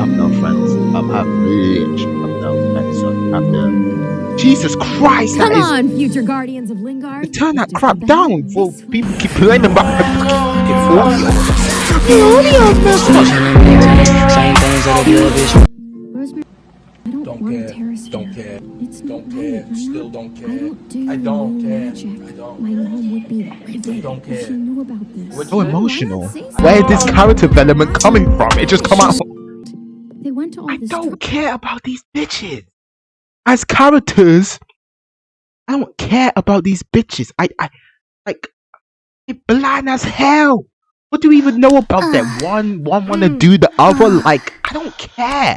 I've no friends. Um, I've literally no friends. So after Jesus Christ, Come that is on, future guardians of Lingard. turn that Just crap get the down hang of for this. people keep playing about the fucking audio. The audio messed up. Same things that I do, bitch. Rosemary, I don't, Don't want care. to tear us Don't down. care. It's Don't not care. right. I'm Still not- don't care. I care. don't do I don't no care. magic. I don't. My mom would be livid don't if care. she knew about this. What So you say? emotional. Why not say Where is this something? character development coming from? It just come out. They went to all I this don't trouble. care about these bitches. As characters, I don't care about these bitches. I, I, like, they're blind as hell. What do we even know about them? One, one want to mm, do the other. Uh. Like, I don't care.